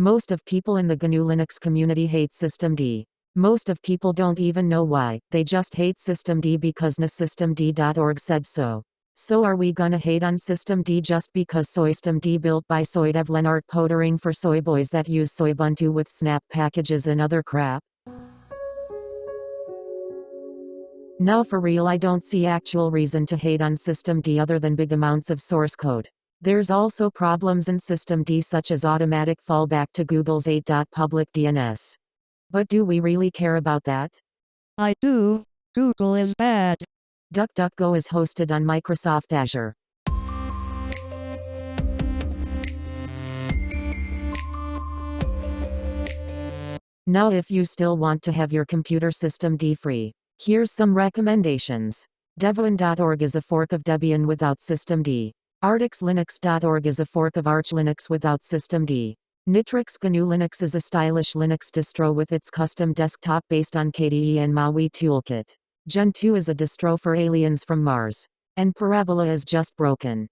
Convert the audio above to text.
Most of people in the GNU Linux community hate systemd. Most of people don't even know why, they just hate systemd because nosystemd.org said so. So are we gonna hate on systemd just because soystemd built by Soydev Lennart Poettering for soyboys that use Soybuntu with snap packages and other crap? Now for real I don't see actual reason to hate on systemd other than big amounts of source code. There's also problems in systemd such as automatic fallback to Google's 8.public DNS. But do we really care about that? I do. Google is bad. DuckDuckGo is hosted on Microsoft Azure. Now if you still want to have your computer systemd free, here's some recommendations. Devuan.org is a fork of Debian without systemd. ArtixLinux.org is a fork of Arch Linux without systemd. Nitrux GNU Linux is a stylish Linux distro with its custom desktop based on KDE and MAUI toolkit. Gentoo is a distro for aliens from Mars. And Parabola is just broken.